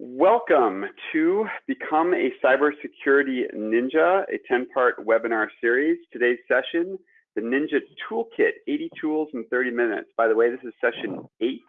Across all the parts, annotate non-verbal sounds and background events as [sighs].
Welcome to Become a Cybersecurity Ninja, a 10-part webinar series. Today's session, the Ninja Toolkit, 80 tools in 30 minutes. By the way, this is session eight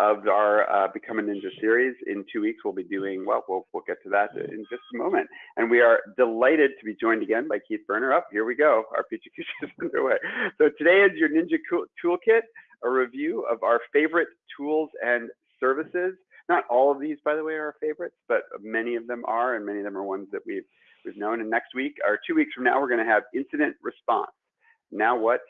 of our uh, Become a Ninja series. In two weeks, we'll be doing, well, well, we'll get to that in just a moment. And we are delighted to be joined again by Keith Berner. Up, here we go. Our PechaKucha [laughs] is underway. So today is your Ninja Toolkit, a review of our favorite tools and services. Not all of these, by the way, are our favorites, but many of them are, and many of them are ones that we've we've known. And next week, or two weeks from now, we're going to have incident response. Now what?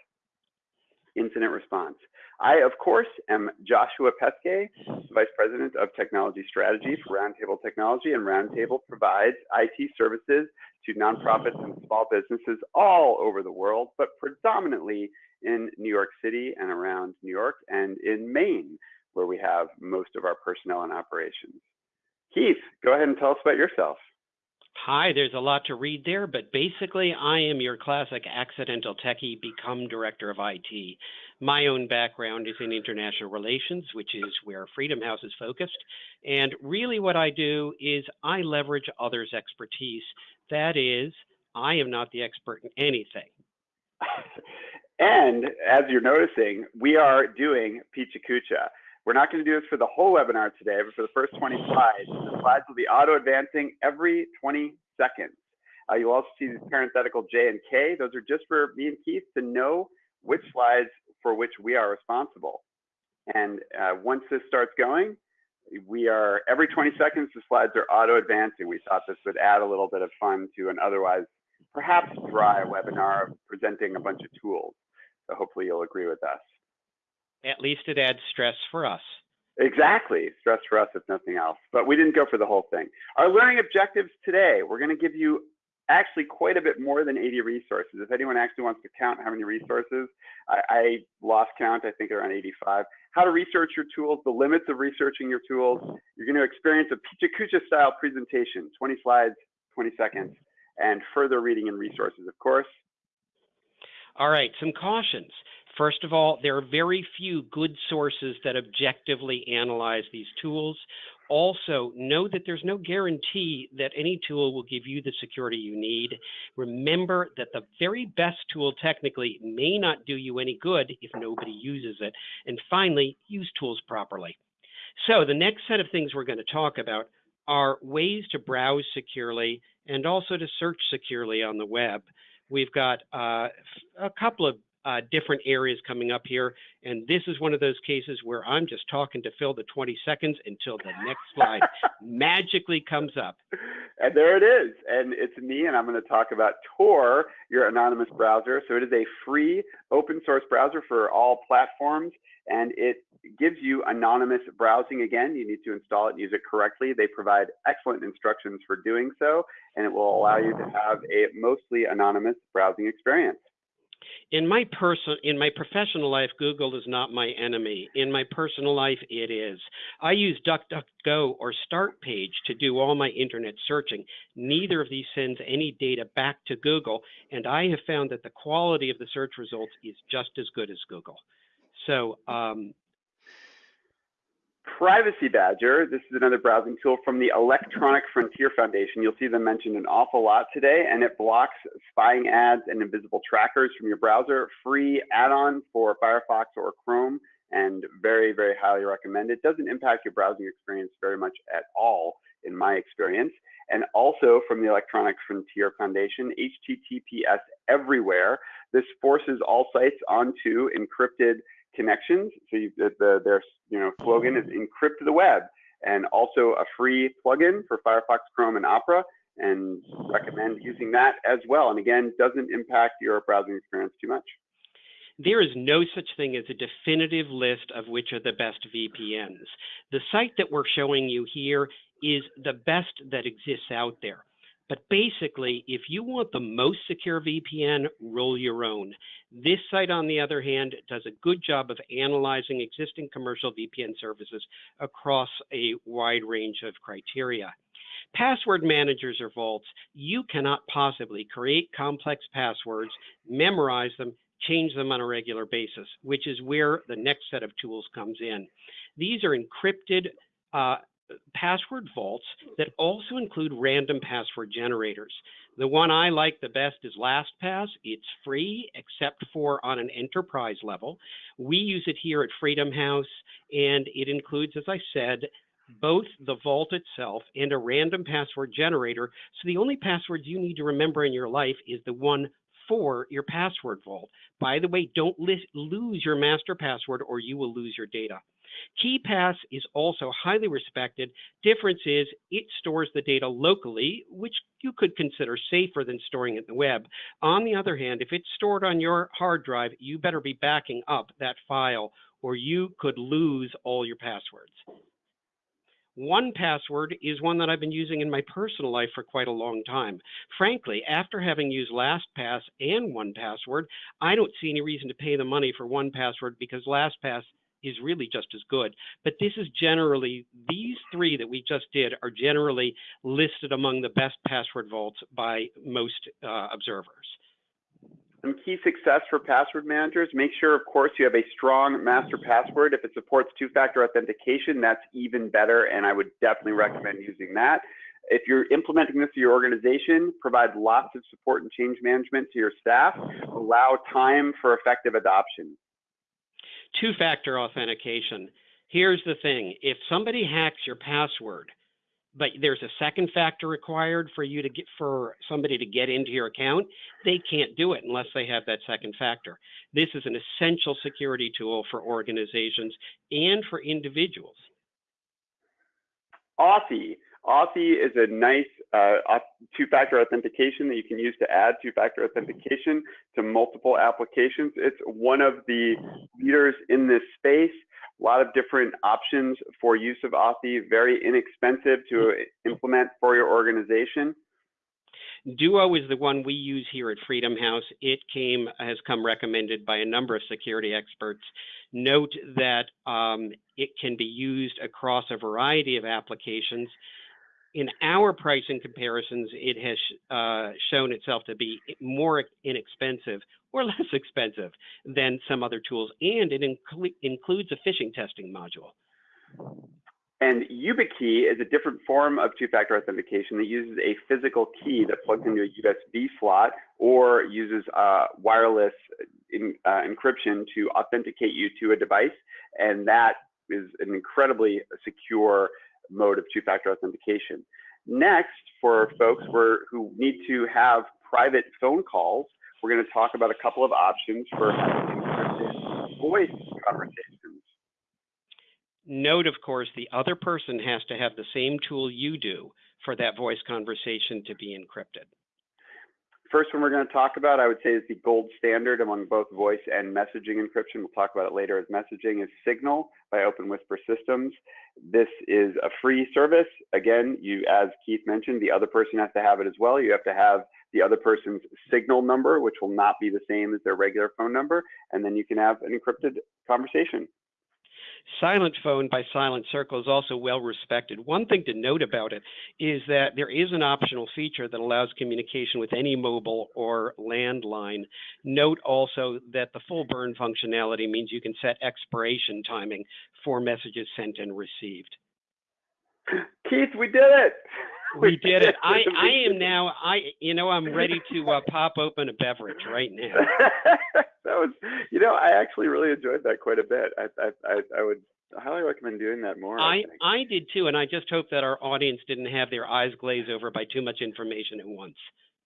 Incident response. I, of course, am Joshua Peskay, Vice President of Technology Strategy for Roundtable Technology, and Roundtable provides IT services to nonprofits and small businesses all over the world, but predominantly in New York City and around New York and in Maine where we have most of our personnel and operations. Keith, go ahead and tell us about yourself. Hi, there's a lot to read there, but basically, I am your classic accidental techie, become director of IT. My own background is in international relations, which is where Freedom House is focused. And really, what I do is I leverage others' expertise. That is, I am not the expert in anything. [laughs] and as you're noticing, we are doing PechaKucha. We're not going to do this for the whole webinar today, but for the first 20 slides, the slides will be auto advancing every 20 seconds. Uh, you'll also see these parenthetical J and K. Those are just for me and Keith to know which slides for which we are responsible. And uh, once this starts going, we are every 20 seconds the slides are auto advancing. We thought this would add a little bit of fun to an otherwise perhaps dry webinar of presenting a bunch of tools. So hopefully you'll agree with us. At least it adds stress for us. Exactly, stress for us if nothing else. But we didn't go for the whole thing. Our learning objectives today, we're going to give you actually quite a bit more than 80 resources. If anyone actually wants to count how many resources, I, I lost count, I think around 85. How to research your tools, the limits of researching your tools. You're going to experience a PechaKucha style presentation, 20 slides, 20 seconds, and further reading and resources, of course. All right, some cautions. First of all, there are very few good sources that objectively analyze these tools. Also, know that there's no guarantee that any tool will give you the security you need. Remember that the very best tool technically may not do you any good if nobody uses it. And finally, use tools properly. So the next set of things we're going to talk about are ways to browse securely and also to search securely on the web. We've got uh, a couple of uh, different areas coming up here. And this is one of those cases where I'm just talking to fill the 20 seconds until the next slide [laughs] magically comes up. And there it is. And it's me, and I'm going to talk about Tor, your anonymous browser. So it is a free open source browser for all platforms, and it gives you anonymous browsing again. You need to install it and use it correctly. They provide excellent instructions for doing so, and it will allow you to have a mostly anonymous browsing experience in my person in my professional life google is not my enemy. In my personal life it is. I use duckduckgo or startpage to do all my internet searching. Neither of these sends any data back to google and i have found that the quality of the search results is just as good as google. So um, Privacy Badger, this is another browsing tool from the Electronic Frontier Foundation. You'll see them mentioned an awful lot today, and it blocks spying ads and invisible trackers from your browser. Free add-on for Firefox or Chrome, and very, very highly recommended. It doesn't impact your browsing experience very much at all, in my experience. And also from the Electronic Frontier Foundation, HTTPS everywhere. This forces all sites onto encrypted connections. So you, the, the, their you know slogan is encrypt the web, and also a free plugin for Firefox, Chrome, and Opera, and recommend using that as well. And again, doesn't impact your browsing experience too much. There is no such thing as a definitive list of which are the best VPNs. The site that we're showing you here is the best that exists out there. But basically, if you want the most secure VPN, roll your own. This site, on the other hand, does a good job of analyzing existing commercial VPN services across a wide range of criteria. Password managers or vaults, you cannot possibly create complex passwords, memorize them, change them on a regular basis, which is where the next set of tools comes in. These are encrypted uh, password vaults that also include random password generators. The one I like the best is LastPass. It's free except for on an enterprise level. We use it here at Freedom House, and it includes, as I said, both the vault itself and a random password generator. So the only passwords you need to remember in your life is the one for your password vault. By the way, don't lose your master password or you will lose your data. KeePass is also highly respected. Difference is it stores the data locally, which you could consider safer than storing it in the web. On the other hand, if it's stored on your hard drive, you better be backing up that file or you could lose all your passwords. 1Password is one that I've been using in my personal life for quite a long time. Frankly, after having used LastPass and 1Password, I don't see any reason to pay the money for 1Password because LastPass is really just as good. But this is generally, these three that we just did are generally listed among the best password vaults by most uh, observers. Some key success for password managers, make sure, of course, you have a strong master password. If it supports two-factor authentication, that's even better, and I would definitely recommend using that. If you're implementing this to your organization, provide lots of support and change management to your staff. Allow time for effective adoption. Two-factor authentication. Here's the thing. If somebody hacks your password, but there's a second factor required for you to get for somebody to get into your account, they can't do it unless they have that second factor. This is an essential security tool for organizations and for individuals. Authy. Authy is a nice uh, two-factor authentication that you can use to add two-factor authentication to multiple applications. It's one of the leaders in this space a lot of different options for use of Authy, very inexpensive to implement for your organization. Duo is the one we use here at Freedom House. It came has come recommended by a number of security experts. Note that um, it can be used across a variety of applications. In our pricing comparisons, it has uh, shown itself to be more inexpensive or [laughs] less expensive than some other tools, and it includes a phishing testing module. And YubiKey is a different form of two-factor authentication that uses a physical key that plugs into a USB slot or uses uh, wireless in, uh, encryption to authenticate you to a device. And that is an incredibly secure mode of two-factor authentication. Next, for folks who need to have private phone calls, we're going to talk about a couple of options for encrypted voice conversations. Note, of course, the other person has to have the same tool you do for that voice conversation to be encrypted. First one we're going to talk about, I would say, is the gold standard among both voice and messaging encryption. We'll talk about it later as messaging is Signal by Open Whisper Systems. This is a free service. Again, you, as Keith mentioned, the other person has to have it as well. You have to have the other person's signal number, which will not be the same as their regular phone number, and then you can have an encrypted conversation. Silent phone by Silent Circle is also well respected. One thing to note about it is that there is an optional feature that allows communication with any mobile or landline. Note also that the full burn functionality means you can set expiration timing for messages sent and received. Keith, we did it. We did it. I, [laughs] I am now. I you know I'm ready to uh, pop open a beverage right now. [laughs] that was you know I actually really enjoyed that quite a bit. I I I, would highly recommend doing that more. I I, I did too, and I just hope that our audience didn't have their eyes glaze over by too much information at once.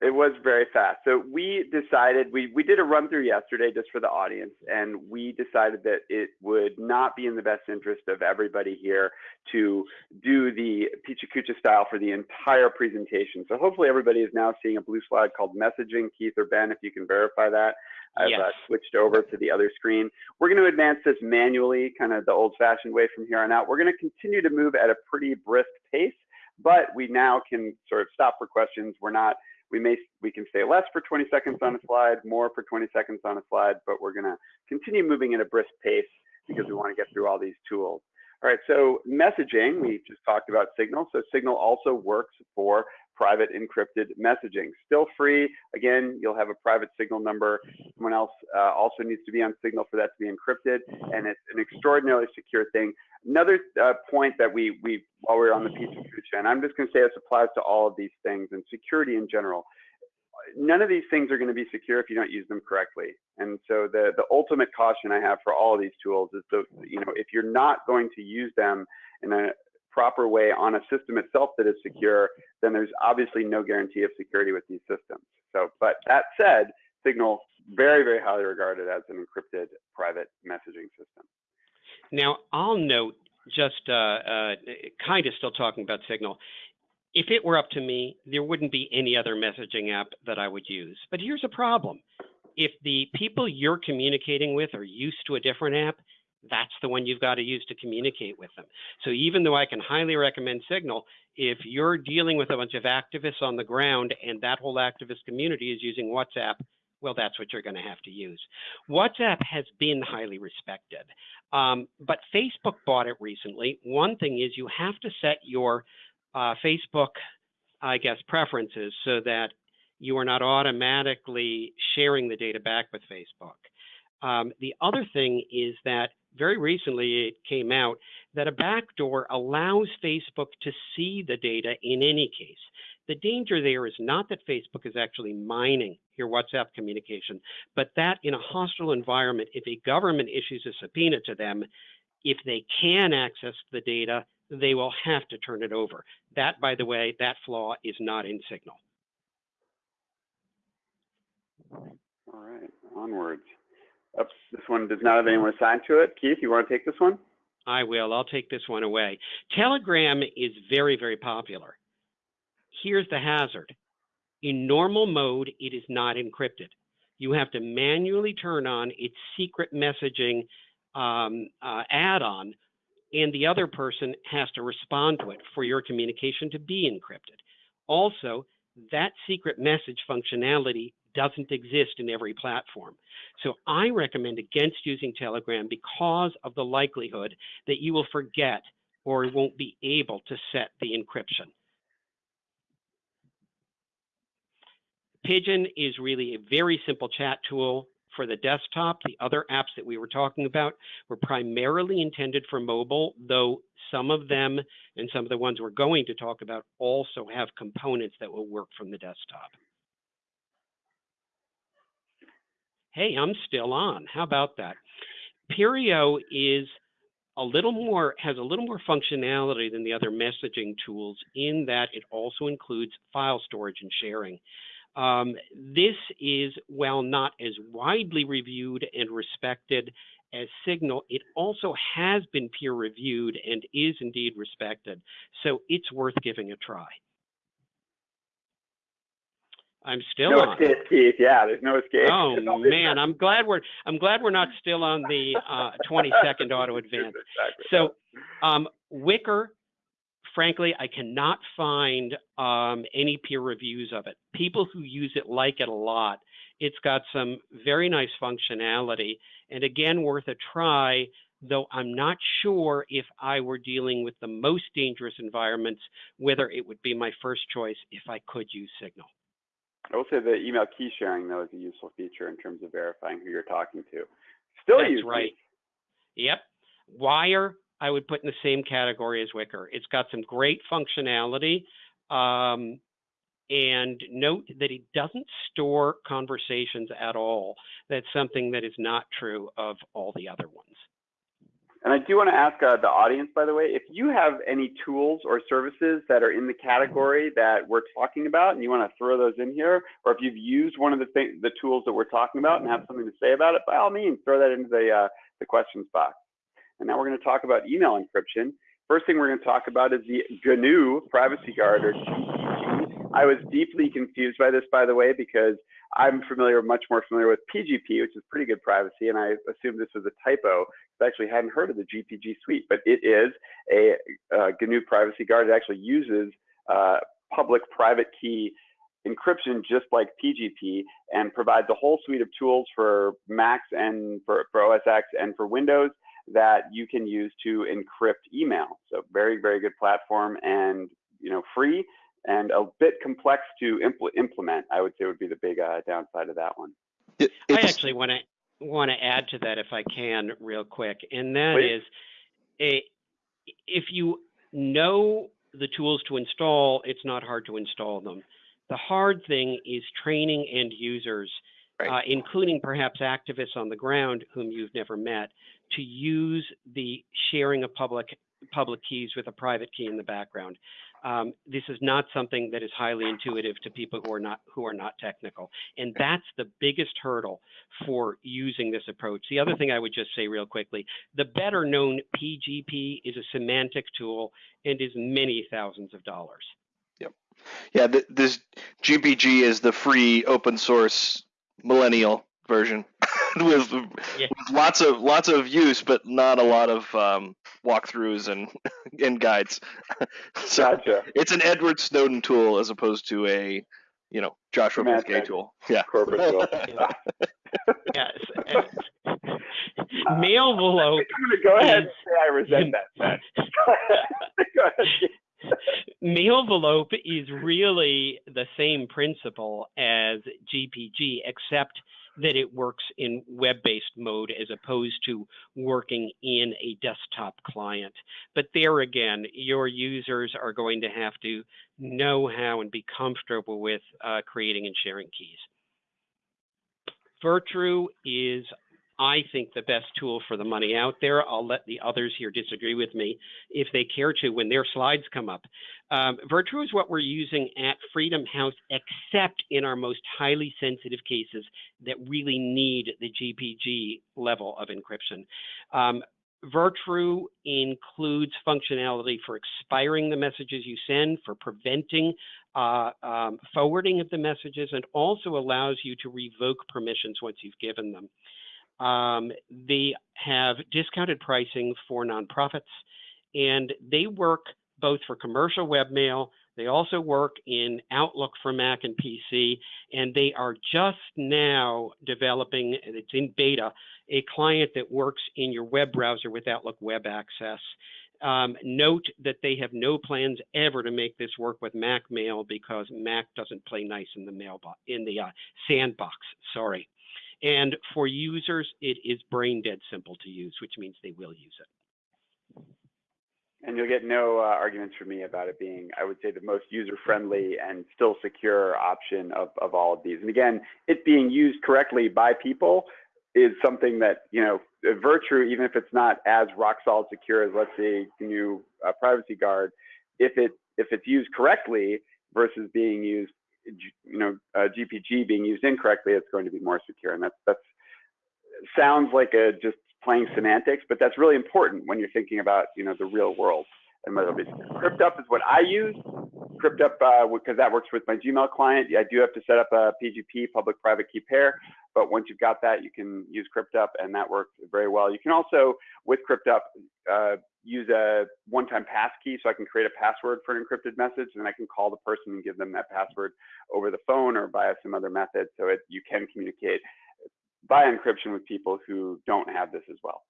It was very fast. So we decided we we did a run through yesterday just for the audience, and we decided that it would not be in the best interest of everybody here to do the PechaKucha style for the entire presentation. So hopefully everybody is now seeing a blue slide called messaging. Keith or Ben, if you can verify that. I've yes. uh, switched over to the other screen. We're going to advance this manually, kind of the old-fashioned way from here on out. We're going to continue to move at a pretty brisk pace, but we now can sort of stop for questions. We're not we may we can stay less for 20 seconds on a slide, more for 20 seconds on a slide, but we're going to continue moving at a brisk pace because we want to get through all these tools. All right, so messaging, we just talked about Signal. So Signal also works for private encrypted messaging. Still free. Again, you'll have a private signal number. Someone else uh, also needs to be on signal for that to be encrypted, and it's an extraordinarily secure thing. Another uh, point that we, we, while we are on the piece of future, and I'm just going to say this applies to all of these things and security in general. None of these things are going to be secure if you don't use them correctly. And so the, the ultimate caution I have for all of these tools is that, you know, if you're not going to use them in a proper way on a system itself that is secure, then there's obviously no guarantee of security with these systems. So, but that said, Signal very, very highly regarded as an encrypted private messaging system. Now, I'll note, just uh, uh, kind of still talking about Signal, if it were up to me, there wouldn't be any other messaging app that I would use. But here's a problem. If the people you're communicating with are used to a different app, that's the one you've got to use to communicate with them. So even though I can highly recommend Signal, if you're dealing with a bunch of activists on the ground and that whole activist community is using WhatsApp, well, that's what you're going to have to use. WhatsApp has been highly respected, um, but Facebook bought it recently. One thing is you have to set your uh, Facebook, I guess, preferences so that you are not automatically sharing the data back with Facebook. Um, the other thing is that very recently it came out that a backdoor allows Facebook to see the data in any case. The danger there is not that Facebook is actually mining your WhatsApp communication, but that in a hostile environment, if a government issues a subpoena to them, if they can access the data, they will have to turn it over. That, by the way, that flaw is not in Signal. All right, onwards. Oops, this one does not have anyone assigned to it. Keith, you want to take this one? I will. I'll take this one away. Telegram is very, very popular. Here's the hazard. In normal mode, it is not encrypted. You have to manually turn on its secret messaging um, uh, add-on, and the other person has to respond to it for your communication to be encrypted. Also, that secret message functionality doesn't exist in every platform. So I recommend against using Telegram because of the likelihood that you will forget or won't be able to set the encryption. Pidgin is really a very simple chat tool for the desktop. The other apps that we were talking about were primarily intended for mobile, though some of them and some of the ones we're going to talk about also have components that will work from the desktop. hey, I'm still on. How about that? Peerio is a little more, has a little more functionality than the other messaging tools in that it also includes file storage and sharing. Um, this is, while not as widely reviewed and respected as Signal, it also has been peer reviewed and is indeed respected. So it's worth giving a try. I'm still no on. escape, Keith. Yeah, there's no escape. Oh [laughs] man, I'm glad we're I'm glad we're not still on the uh, 20 second [laughs] auto advance. Exactly. So, um, Wickr, frankly, I cannot find um, any peer reviews of it. People who use it like it a lot. It's got some very nice functionality, and again, worth a try. Though I'm not sure if I were dealing with the most dangerous environments, whether it would be my first choice if I could use Signal. I will say the email key sharing though is a useful feature in terms of verifying who you're talking to. Still That's use right. Yep. Wire, I would put in the same category as Wickr. It's got some great functionality. Um, and note that it doesn't store conversations at all. That's something that is not true of all the other ones. And I do want to ask uh, the audience, by the way, if you have any tools or services that are in the category that we're talking about and you want to throw those in here, or if you've used one of the, th the tools that we're talking about and have something to say about it, by all means, throw that into the, uh, the questions box. And now we're going to talk about email encryption. First thing we're going to talk about is the GNU Privacy Guard, or GPG. I was deeply confused by this, by the way, because I'm familiar, much more familiar with PGP, which is pretty good privacy, and I assumed this was a typo. I actually hadn't heard of the GPG suite, but it is a, a GNU Privacy Guard. It actually uses uh, public-private key encryption just like PGP and provides a whole suite of tools for Macs and for, for OS X and for Windows that you can use to encrypt email. So very, very good platform and you know free and a bit complex to impl- implement. I would say would be the big uh, downside of that one. It, I actually want to want to add to that if I can real quick, and that Please. is, a, if you know the tools to install, it's not hard to install them. The hard thing is training end users, Right. uh, including perhaps activists on the ground whom you've never met, to use the sharing of public public keys with a private key in the background. Um, this is not something that is highly intuitive to people who are not who are not technical, and that's the biggest hurdle for using this approach. The other thing I would just say real quickly, the better known PGP is a Symantec tool and is many thousands of dollars. Yep. yeah, th- this GPG is the free open source millennial version [laughs] with, Yeah. with lots of lots of use, but not a lot of um, walkthroughs and [laughs] and guides. [laughs] so Gotcha. it's an Edward Snowden tool as opposed to a you know Joshua Symantec. Peskay tool. Yeah. Corporate tool. Yes. Mail envelope I'm gonna go ahead and say I resent that. Go ahead. Go ahead. Mailvelope is really the same principle as GPG, except that it works in web-based mode as opposed to working in a desktop client. But there again, your users are going to have to know how and be comfortable with uh, creating and sharing keys. Virtru is, I think, the best tool for the money out there. I'll let the others here disagree with me if they care to when their slides come up. Um, Virtru is what we're using at Freedom House, except in our most highly sensitive cases that really need the GPG level of encryption. Um, Virtru includes functionality for expiring the messages you send, for preventing uh, um, forwarding of the messages, and also allows you to revoke permissions once you've given them. Um, they have discounted pricing for nonprofits, and they work both for commercial webmail. They also work in Outlook for Mac and PC, and they are just now developing, and it's in beta, a client that works in your web browser with Outlook Web Access. Um, note that they have no plans ever to make this work with Mac Mail because Mac doesn't play nice in the mailbox in the uh, sandbox. Sorry. And for users, it is brain dead simple to use, which means they will use it. And you'll get no uh, arguments from me about it being, I would say, the most user-friendly and still secure option of, of all of these. And again, it being used correctly by people is something that, you know, Virtru, even if it's not as rock solid secure as, let's say, new uh, privacy guard, if it if it's used correctly versus being used, you know, uh, GPG being used incorrectly, it's going to be more secure. And that's that's sounds like a just playing semantics, but that's really important when you're thinking about, you know, the real world. And whether it's CryptUp is what I use. CryptUp, uh, because that works with my Gmail client. I do have to set up a PGP, public-private key pair, but once you've got that, you can use CryptUp, and that works very well. You can also, with CryptUp, uh, use a one-time pass key, so I can create a password for an encrypted message, and I can call the person and give them that password over the phone or via some other method, so it, you can communicate by encryption with people who don't have this as well.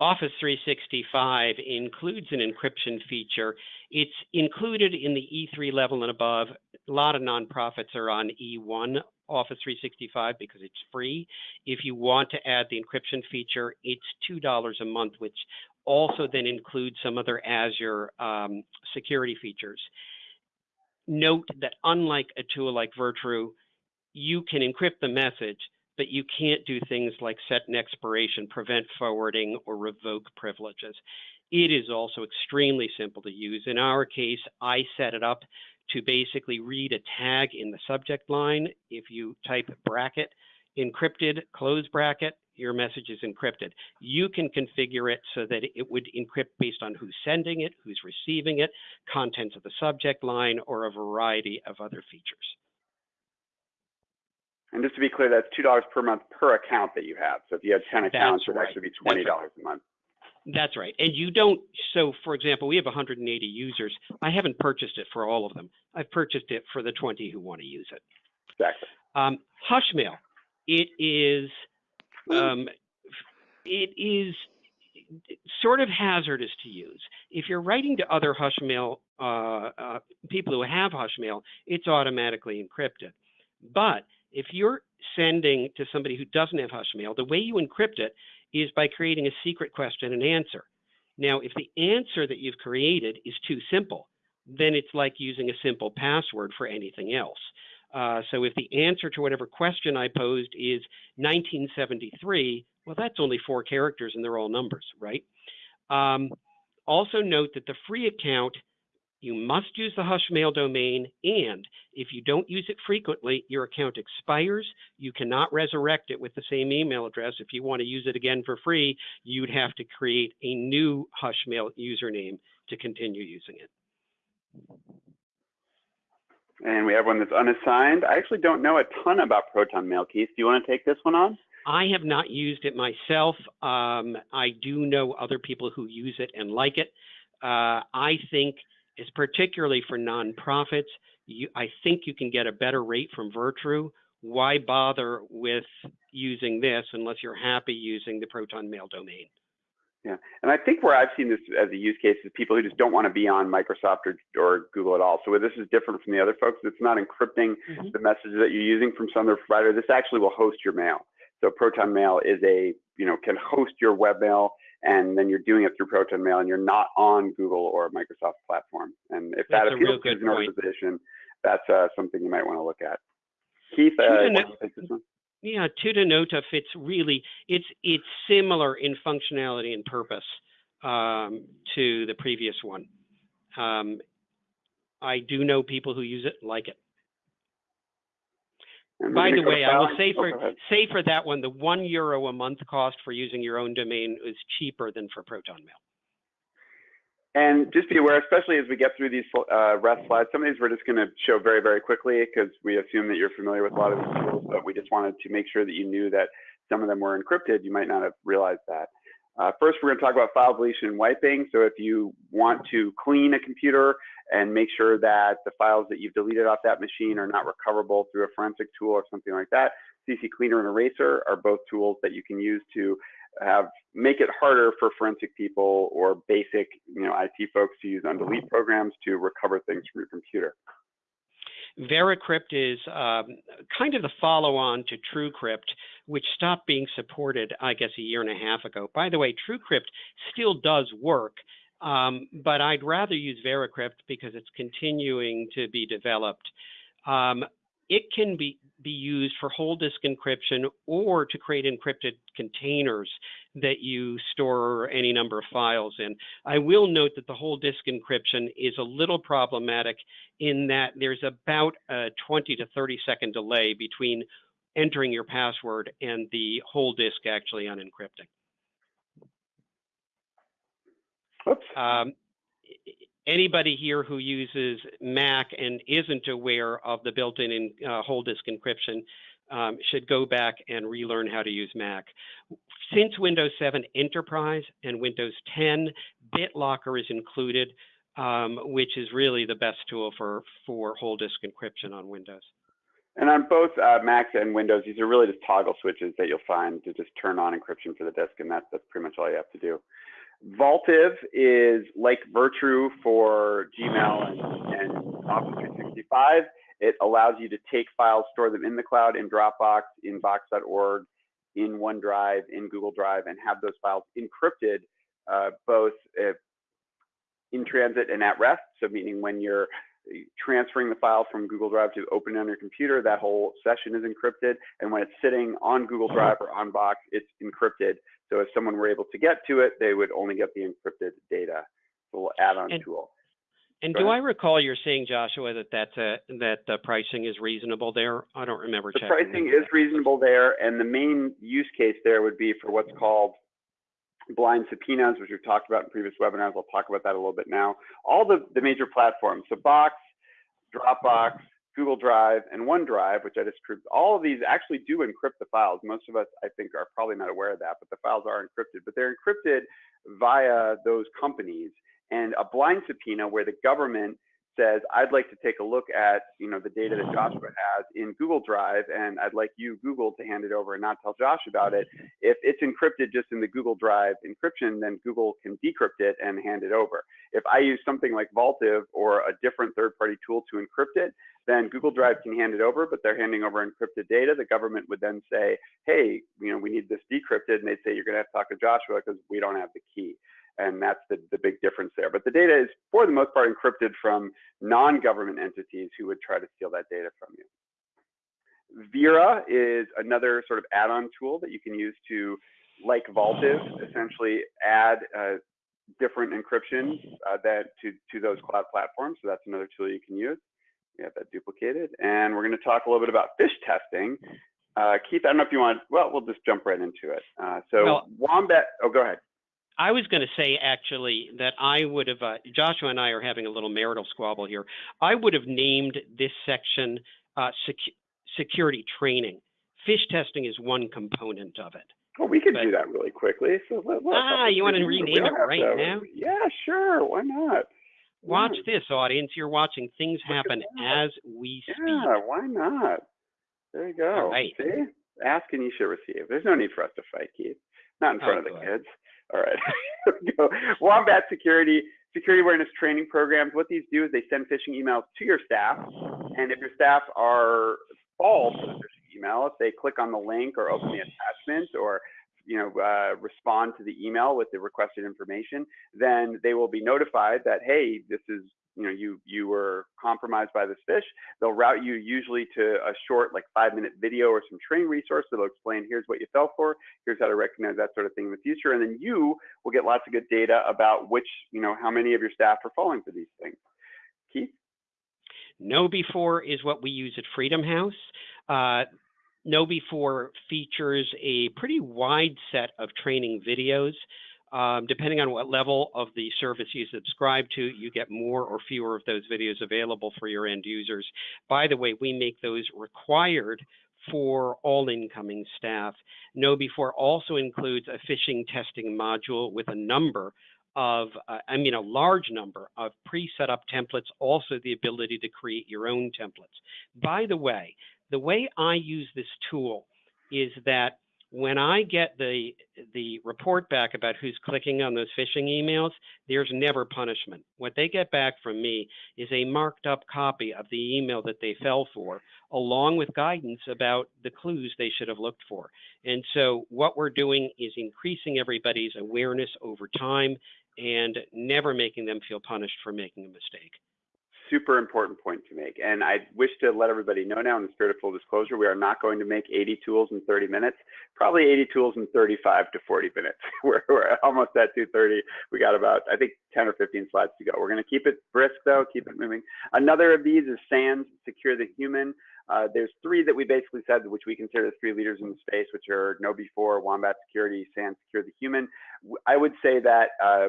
Office 365 includes an encryption feature. It's included in the E3 level and above. A lot of nonprofits are on E1 Office 365 because it's free. If you want to add the encryption feature, it's $2 a month, which also then includes some other Azure um, security features. Note that unlike a tool like Virtru, you can encrypt the message, but you can't do things like set an expiration, prevent forwarding, or revoke privileges. It is also extremely simple to use. In our case, I set it up to basically read a tag in the subject line. If you type bracket, encrypted, close bracket, your message is encrypted. You can configure it so that it would encrypt based on who's sending it, who's receiving it, contents of the subject line, or a variety of other features. And just to be clear, that's two dollars per month per account that you have. So if you have ten accounts, it would right. actually be That's twenty right. dollars a month. That's right. And you don't, so for example, we have 180 users. I haven't purchased it for all of them. I've purchased it for the 20 who want to use it. Exactly. Um, Hushmail, it is, um, it is sort of hazardous to use. If you're writing to other Hushmail uh, uh, people who have Hushmail, it's automatically encrypted. But if you're sending to somebody who doesn't have Hushmail, the way you encrypt it is by creating a secret question and answer. Now, if the answer that you've created is too simple, then it's like using a simple password for anything else. Uh, so if the answer to whatever question I posed is 1973, well, that's only four characters and they're all numbers, right? Um, also note that the free account, you must use the Hushmail domain, and if you don't use it frequently, your account expires. You cannot resurrect it with the same email address. If you want to use it again for free, you'd have to create a new Hushmail username to continue using it. And we have one that's unassigned. I actually don't know a ton about Proton Mail. Keith, do you want to take this one on? I have not used it myself. Um, I do know other people who use it and like it. Uh, I think it's particularly for nonprofits. You, I think you can get a better rate from Virtru. Why bother with using this unless you're happy using the Proton Mail domain? Yeah, and I think where I've seen this as a use case is people who just don't want to be on Microsoft or, or Google at all. So this is different from the other folks. It's not encrypting mm -hmm. the messages that you're using from some other provider. This actually will host your mail. So Proton Mail is a, you know, can host your webmail and then you're doing it through Proton Mail and you're not on Google or Microsoft platform. And if that's that appeals to your organization, that's uh, something you might want to look at. Keith, uh, yeah, Tutanota fits really. It's it's similar in functionality and purpose um, to the previous one. Um, I do know people who use it like it. By the way, I will say for oh, say for that one, the one euro a month cost for using your own domain is cheaper than for Proton Mail. And just be aware, especially as we get through these uh, REST slides, some of these we're just going to show very, very quickly because we assume that you're familiar with a lot of these tools, but we just wanted to make sure that you knew that some of them were encrypted. You might not have realized that. Uh, first, we're going to talk about file deletion and wiping. So if you want to clean a computer and make sure that the files that you've deleted off that machine are not recoverable through a forensic tool or something like that, CCleaner and Eraser are both tools that you can use to have make it harder for forensic people or basic you know IT folks to use undelete programs to recover things from your computer. Veracrypt is um, kind of the follow-on to TrueCrypt, which stopped being supported, I guess, a year and a half ago. By the way, TrueCrypt still does work, um, but I'd rather use Veracrypt because it's continuing to be developed. Um, it can be, be used for whole disk encryption or to create encrypted containers that you store any number of files in. I will note that the whole disk encryption is a little problematic in that there's about a 20 to 30 second delay between entering your password and the whole disk actually unencrypting. Oops. Um, anybody here who uses Mac and isn't aware of the built-in uh, whole disk encryption um, should go back and relearn how to use Mac. Since Windows 7 Enterprise and Windows 10, BitLocker is included, um, which is really the best tool for, for whole disk encryption on Windows. And on both uh, Macs and Windows, these are really just toggle switches that you'll find to just turn on encryption for the disk, and that's, that's pretty much all you have to do. Vaultive is like Virtru for Gmail and, and Office 365. It allows you to take files, store them in the cloud, in Dropbox, in Box.org, in OneDrive, in Google Drive, and have those files encrypted uh, both uh, in transit and at rest. So meaning when you're transferring the file from Google Drive to open it on your computer, that whole session is encrypted. And when it's sitting on Google Drive or on Box, it's encrypted so if someone were able to get to it, they would only get the encrypted data. So we'll add-on tool. And do. I recall you're saying, Joshua, that that's a, that the pricing is reasonable there? I don't remember. The pricing is reasonable there, and the main use case there would be for what's called blind subpoenas, which we've talked about in previous webinars. I'll talk about that a little bit now. All the, the major platforms, so Box, Dropbox, Google Drive, and OneDrive, which I just proved, all of these actually do encrypt the files. Most of us, I think, are probably not aware of that, but the files are encrypted. But they're encrypted via those companies. And a blind subpoena where the government says, I'd like to take a look at, you know, the data that mm. Joshua has in Google Drive, and I'd like you, Google, to hand it over and not tell Josh about it. If it's encrypted just in the Google Drive encryption, then Google can decrypt it and hand it over. If I use something like Vaultive or a different third-party tool to encrypt it, then Google Drive can hand it over, but they're handing over encrypted data. The government would then say, hey, you know, we need this decrypted, and they'd say, you're gonna have to talk to Joshua because we don't have the key and that's the, the big difference there. But the data is, for the most part, encrypted from non-government entities who would try to steal that data from you. Vera is another sort of add-on tool that you can use to, like Vaultive, essentially add uh, different encryption uh, that to, to those cloud platforms. So that's another tool you can use. We have that duplicated. And we're going to talk a little bit about phish testing. Uh, Keith, I don't know if you want, well, we'll just jump right into it. Uh, so well, Wombat, oh, go ahead. I was going to say actually that I would have, uh, Joshua and I are having a little marital squabble here. I would have named this section uh, sec- security training. Phish testing is one component of it. Well, we could but, do that really quickly. So let, ah, you want to rename it right to, now? Yeah, sure. Why not? Watch this, audience. You're watching things happen as we speak. Yeah, why not? There you go. All right. See? Ask and you shall receive. There's no need for us to fight, Keith. Not in front oh, of the good. kids. All right. [laughs] go. Wombat Security security awareness training programs. What these do is they send phishing emails to your staff, and if your staff are false to the phishing email, if they click on the link or open the attachment or you know uh, respond to the email with the requested information, then they will be notified that hey, this is you know you you were compromised by this phish they'll route you usually to a short like five minute video or some training resource that'll explain here's what you fell for here's how to recognize that sort of thing in the future and then you will get lots of good data about which you know how many of your staff are falling for these things. Keith? KnowBe4 is what we use at freedom house. Uh, KnowBe4 features a pretty wide set of training videos um, depending on what level of the service you subscribe to, you get more or fewer of those videos available for your end users. By the way, we make those required for all incoming staff. KnowBe4 also includes a phishing testing module with a number of, uh, I mean, a large number of pre-set up templates, also the ability to create your own templates. By the way, the way I use this tool is that when I get the the report back about who's clicking on those phishing emails, there's never punishment. What they get back from me is a marked up copy of the email that they fell for, along with guidance about the clues they should have looked for. And so what we're doing is increasing everybody's awareness over time and never making them feel punished for making a mistake super important point to make. And I wish to let everybody know now in the spirit of full disclosure, we are not going to make 80 tools in 30 minutes, probably 80 tools in 35 to 40 minutes. [laughs] we're, we're almost at 230. We got about, I think, 10 or 15 slides to go. We're going to keep it brisk though, keep it moving. Another of these is SANS, Secure the Human. Uh, there's three that we basically said, which we consider the three leaders in the space, which are KnowBe4, Wombat Security, SANS, Secure the Human. I would say that uh,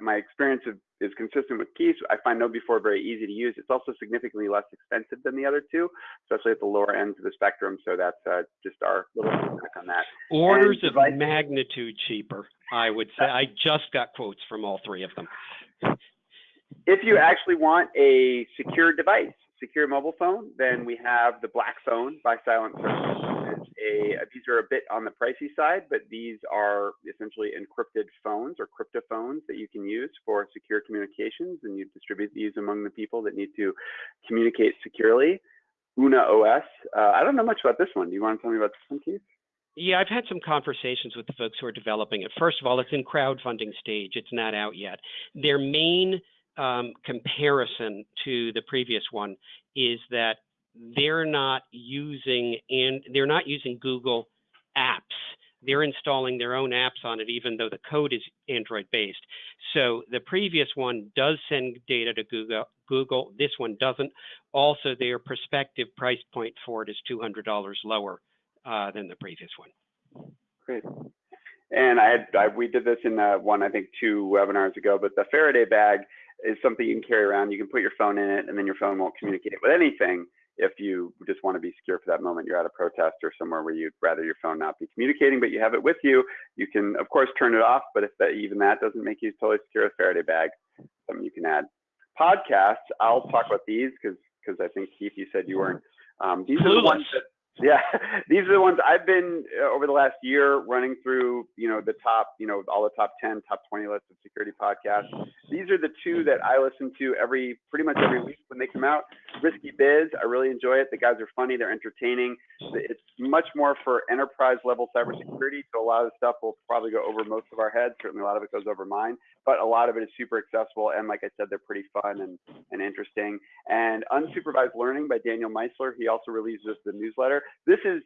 my experience of, is consistent with Keith. I find KnowBe4 very easy to use. It's also significantly less expensive than the other two, especially at the lower ends of the spectrum. So that's uh, just our little feedback on that. Orders of magnitude cheaper, I would say. I just got quotes from all three of them. If you actually want a secure device, secure mobile phone, then we have the Black Phone by Silent Service a, these are a bit on the pricey side, but these are essentially encrypted phones or cryptophones that you can use for secure communications and you distribute these among the people that need to communicate securely. Una OS, uh, I don't know much about this one. Do you want to tell me about this one, Keith? Yeah, I've had some conversations with the folks who are developing it. First of all, it's in crowdfunding stage. It's not out yet. Their main um, comparison to the previous one is that they're not using and they're not using Google apps. They're installing their own apps on it, even though the code is Android based. So the previous one does send data to Google. Google. This one doesn't. Also, their prospective price point for it is $200 lower uh, than the previous one. Great. And I, had, I we did this in uh, one, I think, two webinars ago. But the Faraday bag is something you can carry around. You can put your phone in it, and then your phone won't communicate with anything if you just want to be secure for that moment, you're at a protest or somewhere where you'd rather your phone not be communicating, but you have it with you, you can, of course, turn it off. But if that, even that doesn't make you totally secure, a Faraday bag, something you can add. podcasts, I'll talk about these because because I think Keith, you said you weren't. Um, these are the ones that yeah, [laughs] these are the ones I've been uh, over the last year running through, you know, the top, you know, all the top 10, top 20 lists of security podcasts. These are the two that I listen to every, pretty much every week when they come out. Risky Biz, I really enjoy it. The guys are funny, they're entertaining. It's much more for enterprise level cybersecurity. So a lot of the stuff will probably go over most of our heads. Certainly a lot of it goes over mine, but a lot of it is super accessible. And like I said, they're pretty fun and, and interesting. And Unsupervised Learning by Daniel Miessler, he also releases the newsletter this is,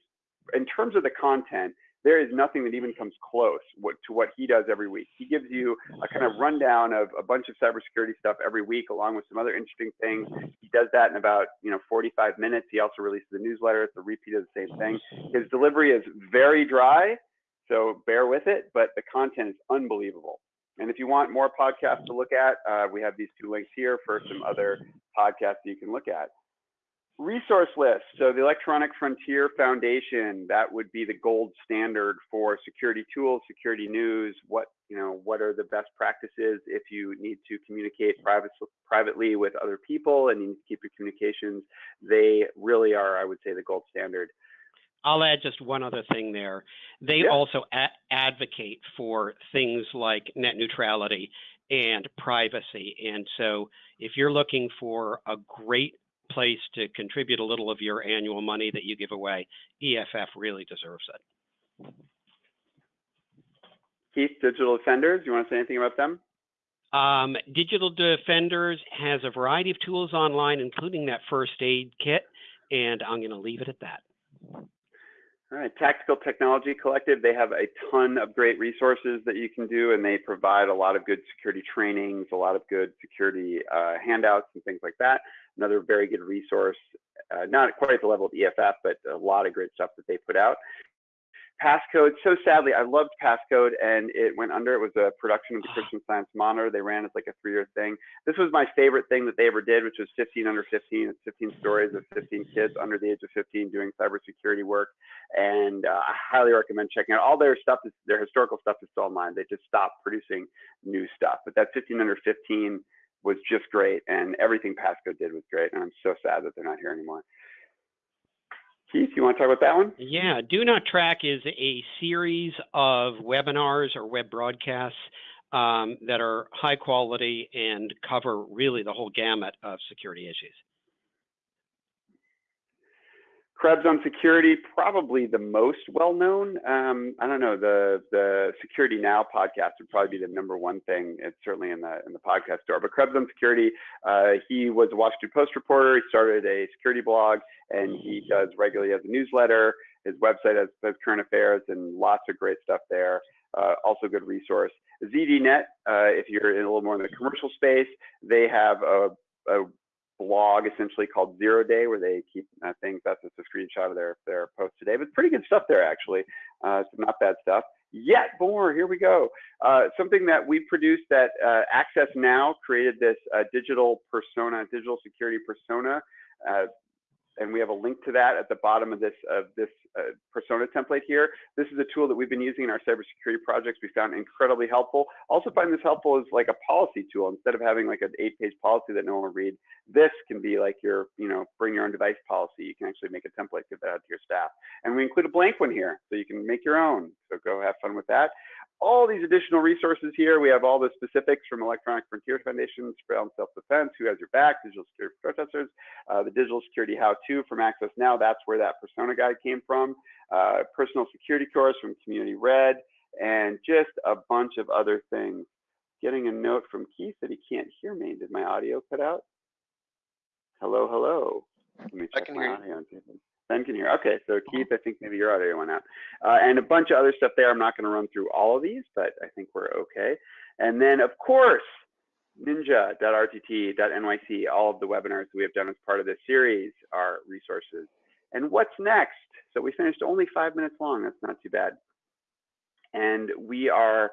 in terms of the content, there is nothing that even comes close to what he does every week. He gives you a kind of rundown of a bunch of cybersecurity stuff every week, along with some other interesting things. He does that in about you know 45 minutes. He also releases a newsletter. It's a repeat of the same thing. His delivery is very dry, so bear with it, but the content is unbelievable. And if you want more podcasts to look at, uh, we have these two links here for some other podcasts you can look at. Resource list. So the Electronic Frontier Foundation, that would be the gold standard for security tools, security news, what, you know, what are the best practices if you need to communicate private, privately with other people and you need to keep your communications. They really are, I would say, the gold standard. I'll add just one other thing there. They yeah. also advocate for things like net neutrality and privacy. And so if you're looking for a great place to contribute a little of your annual money that you give away, EFF really deserves it. Keith, Digital Defenders, you want to say anything about them? Um, Digital Defenders has a variety of tools online, including that first aid kit, and I'm going to leave it at that. All right, Tactical Technology Collective, they have a ton of great resources that you can do, and they provide a lot of good security trainings, a lot of good security uh, handouts and things like that another very good resource, uh, not quite at the level of EFF, but a lot of great stuff that they put out. Passcode, so sadly, I loved Passcode and it went under. It was a production of the Christian [sighs] Science Monitor. They ran as like a three year thing. This was my favorite thing that they ever did, which was 15 under 15. It's 15 stories of 15 kids under the age of 15 doing cybersecurity work. And uh, I highly recommend checking out all their stuff. Is, their historical stuff is still online. They just stopped producing new stuff. But that 15 under 15 was just great, and everything Passcode did was great. And I'm so sad that they're not here anymore. Keith, you want to talk about that one? Yeah, Do Not Track is a series of webinars or web broadcasts um, that are high quality and cover really the whole gamut of security issues. Krebs on security, probably the most well-known. Um, I don't know the the Security Now podcast would probably be the number one thing. It's certainly in the in the podcast store. But Krebs on security, uh, he was a Washington Post reporter. He started a security blog, and he does regularly as a newsletter. His website has, has current affairs and lots of great stuff there. Uh, also good resource. ZDNet, uh, if you're in a little more in the commercial space, they have a, a blog essentially called Zero Day, where they keep uh, things. That's just a screenshot of their their post today, but pretty good stuff there actually. Uh, some not bad stuff. Yet more, here we go. Uh, something that we produced that uh, Access Now created this uh, digital persona, digital security persona uh, and we have a link to that at the bottom of this of this uh, persona template here. This is a tool that we've been using in our cybersecurity projects. We found incredibly helpful. Also find this helpful as like a policy tool instead of having like an eight-page policy that no one will read. This can be like your, you know, bring your own device policy. You can actually make a template, give that out to your staff. And we include a blank one here, so you can make your own. So go have fun with that all these additional resources here. We have all the specifics from Electronic Frontier Foundation, Spread Self-Defense, Who Has Your Back, Digital Security Protesters, uh, the Digital Security How-To from Access Now. That's where that persona guide came from. Uh, personal security course from Community Red, and just a bunch of other things. Getting a note from Keith that he can't hear me. Did my audio cut out? Hello, hello. Let me check can my audio. Ben can hear. Okay, so Keith, I think maybe your audio went out. Uh, and a bunch of other stuff there. I'm not going to run through all of these, but I think we're okay. And then, of course, ninja.rtt.nyc, all of the webinars we have done as part of this series are resources. And what's next? So we finished only five minutes long. That's not too bad. And we are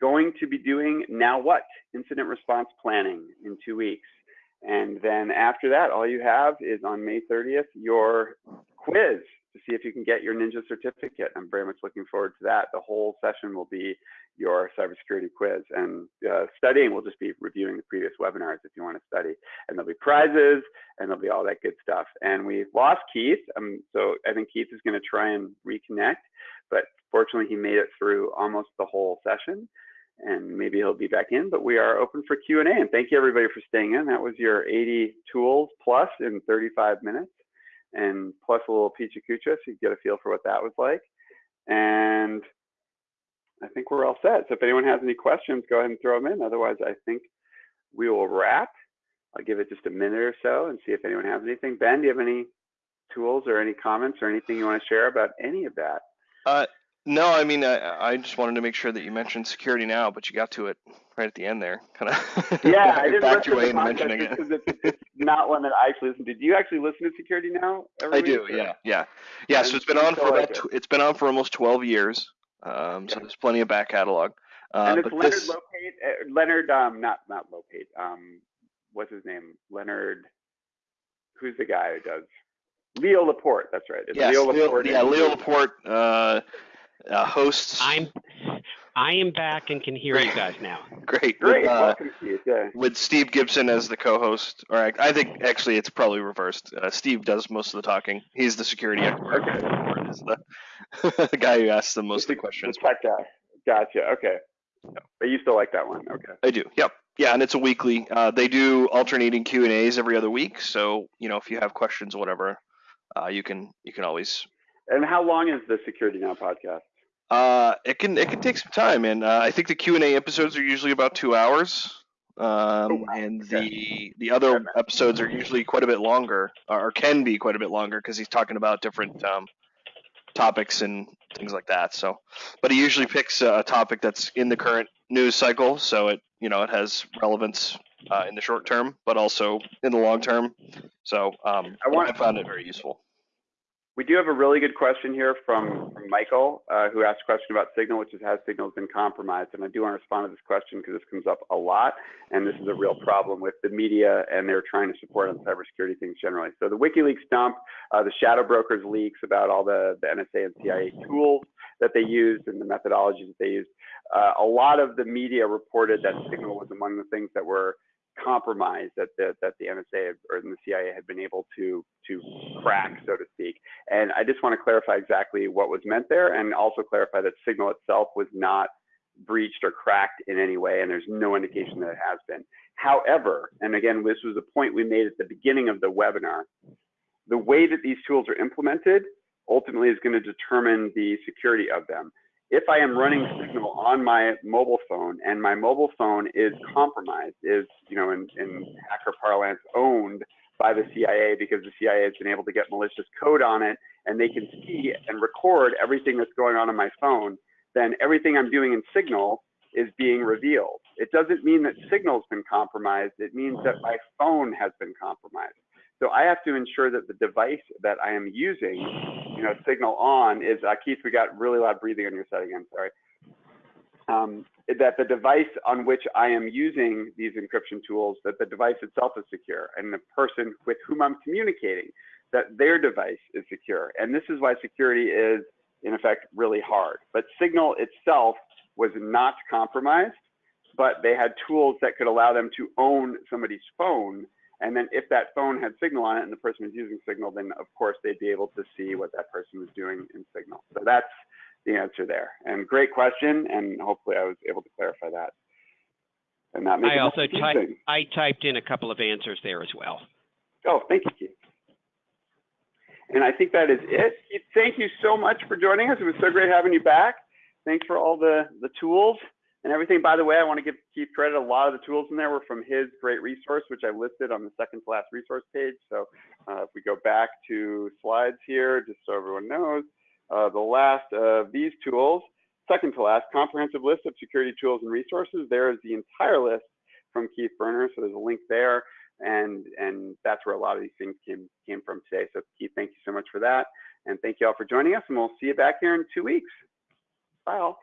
going to be doing now what? Incident response planning in two weeks. And then after that, all you have is on May 30th, your quiz. to see if you can get your Ninja certificate. I'm very much looking forward to that. The whole session will be your cybersecurity quiz, and uh, studying will just be reviewing the previous webinars if you want to study. And there'll be prizes, and there'll be all that good stuff. And we lost Keith, um, so I think Keith is going to try and reconnect, but fortunately he made it through almost the whole session and maybe he'll be back in, but we are open for Q&A. And thank you everybody for staying in. That was your 80 tools plus in 35 minutes and plus a little Pecha Kucha so you get a feel for what that was like. And I think we're all set. So if anyone has any questions, go ahead and throw them in. Otherwise, I think we will wrap. I'll give it just a minute or so and see if anyone has anything. Ben, do you have any tools or any comments or anything you want to share about any of that? Uh, no, I mean, I, I just wanted to make sure that you mentioned security now, but you got to it right at the end there, kind of. [laughs] Yeah, I didn't backed your way into mentioning it. because it's, it's not one that I actually listen to. Do you actually listen to Security Now? I do, or- yeah, yeah, yeah. So it's been on for like about it? tw- it's been on for almost twelve years. Um, so there's plenty of back catalog. Uh, and it's Leonard this, Lopate, uh, Leonard, um, not not Lopate. Um, what's his name? Leonard. Who's the guy who does? Leo Laporte. That's right. It's yes, Leo Leo, Laporte. yeah, Leo Laporte uh, uh, hosts. I'm I am back and can hear you guys now. great. Great. With, uh, Welcome, Keith. Yeah. with Steve Gibson as the co-host, or I, I think actually it's probably reversed. Uh, Steve does most of the talking. He's the security expert. Okay. Laporte is the, [laughs] the guy who asks the most of the questions. The tech guy. Gotcha. Okay. But you still like that one? Okay. I do. Yep. Yeah, and it's a weekly. Uh, they do alternating Q and A's every other week. So you know, if you have questions or whatever, uh, you can you can always. And how long is the Security Now podcast? Uh, it can it can take some time, and uh, I think the Q and A episodes are usually about two hours. Um, Oh, wow. and Okay. the the other episodes are usually quite a bit longer, or can be quite a bit longer, because he's talking about different um, topics and things like that. So, but he usually picks a topic that's in the current news cycle, so it you know it has relevance uh, in the short term, but also in the long term. So um, I want- I found it very useful. We do have a really good question here from, from Michael, uh, who asked a question about Signal, which is has Signal been compromised? And I do want to respond to this question because this comes up a lot, and this is a real problem with the media and they're trying to support on cybersecurity things generally. So the WikiLeaks dump, uh, the shadow brokers leaks about all the, the NSA and CIA tools that they used and the methodologies that they used. Uh, a lot of the media reported that Signal was among the things that were compromised that the, that the NSA or the CIA had been able to to crack, so to speak. And I just want to clarify exactly what was meant there, and also clarify that Signal itself was not breached or cracked in any way, and there's no indication that it has been. However, and again, this was a point we made at the beginning of the webinar, the way that these tools are implemented ultimately is going to determine the security of them. If I am running Signal on my mobile phone and my mobile phone is compromised, is, you know, in, in hacker parlance, owned by the CIA because the CIA has been able to get malicious code on it and they can see and record everything that's going on on my phone, then everything I'm doing in Signal is being revealed. It doesn't mean that Signal's been compromised. It means that my phone has been compromised. So I have to ensure that the device that I am using, you know, Signal on is, uh, Keith, we got really loud breathing on your side again, sorry. Um, that the device on which I am using these encryption tools, that the device itself is secure and the person with whom I'm communicating, that their device is secure. And this is why security is, in effect, really hard. But Signal itself was not compromised, but they had tools that could allow them to own somebody's phone. And then if that phone had Signal on it and the person was using Signal, then of course they'd be able to see what that person was doing in Signal. So that's the answer there. And great question, and hopefully I was able to clarify that. And not make I also typed. I typed in a couple of answers there as well. Oh, thank you, Keith. And I think that is it. Keith, thank you so much for joining us. It was so great having you back. Thanks for all the, the tools and everything. By the way, I want to give Keith credit. A lot of the tools in there were from his great resource, which I listed on the second to last resource page. So uh, if we go back to slides here, just so everyone knows, uh, the last of these tools, second to last, comprehensive list of security tools and resources. There is the entire list from Keith Berner. So there's a link there. And, and that's where a lot of these things came, came from today. So Keith, thank you so much for that. And thank you all for joining us. And we'll see you back here in two weeks. Bye all.